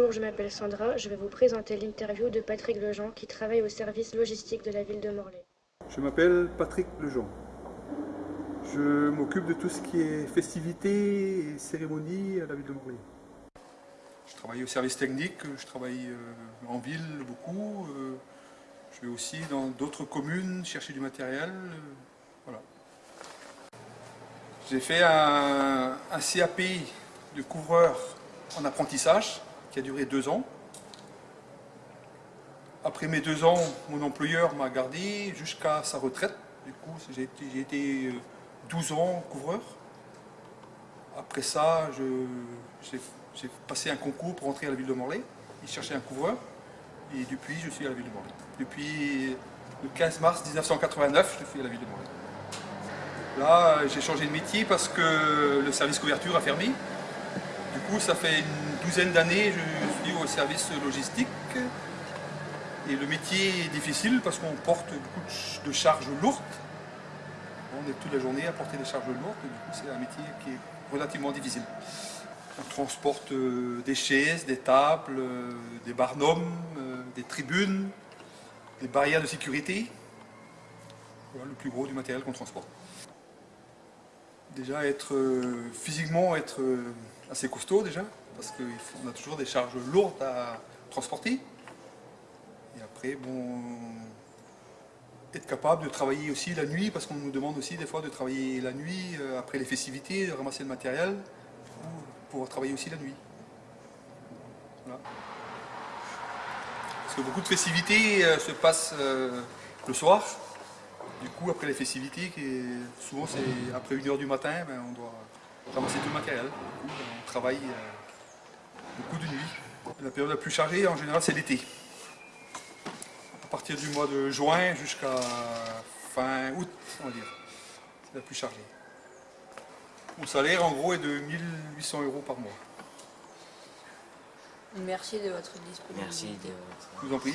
Bonjour, je m'appelle Sandra. Je vais vous présenter l'interview de Patrick Lejean qui travaille au service logistique de la ville de Morlaix. Je m'appelle Patrick Lejean. Je m'occupe de tout ce qui est festivités et cérémonies à la ville de Morlaix. Je travaille au service technique, je travaille euh, en ville beaucoup. euh, Je vais aussi dans d'autres communes chercher du matériel. euh, Voilà. J'ai fait un, un CAP de couvreur en apprentissage qui a duré deux ans. Après mes deux ans, mon employeur m'a gardé jusqu'à sa retraite. Du coup, j'ai été, j'ai été, euh, 12 ans couvreur. Après ça, j'ai passé un concours pour entrer à la ville de Morlaix. Il cherchait un couvreur. Et depuis, je suis à la ville de Morlaix. Depuis le 15 mars 1989, je suis à la ville de Morlaix. Là, euh, j'ai changé de métier parce que le service couverture a fermé. Du coup, ça fait une douzaine d'années je suis au service logistique. Et le métier est difficile parce qu'on porte beaucoup de ch- de charges lourdes. On est toute la journée à porter des charges lourdes. Du coup, c'est un métier qui est relativement difficile. On transporte euh, des chaises, des tables, euh, des barnums, euh, des tribunes, des barrières de sécurité. Voilà le plus gros du matériel qu'on transporte. Déjà, être physiquement être assez costaud déjà, parce qu'on a toujours des charges lourdes à transporter. Et après, bon, être capable de travailler aussi la nuit, parce qu'on nous demande aussi des fois de travailler la nuit, euh, après les festivités, de ramasser le matériel, pour pouvoir travailler aussi la nuit. Parce que beaucoup de festivités euh, se passent euh, le soir. Du coup, après les festivités, souvent c'est après 1h du matin, ben, on doit ramasser tout le matériel. Coup, ben, on travaille euh, beaucoup de nuit. La période la plus chargée, en général, c'est l'été. À partir du mois de juin jusqu'à fin août, on va dire. C'est la plus chargée. Mon salaire, en gros, est de 1800 euros par mois. Merci de votre disponibilité. Merci de votre... Je vous en prie.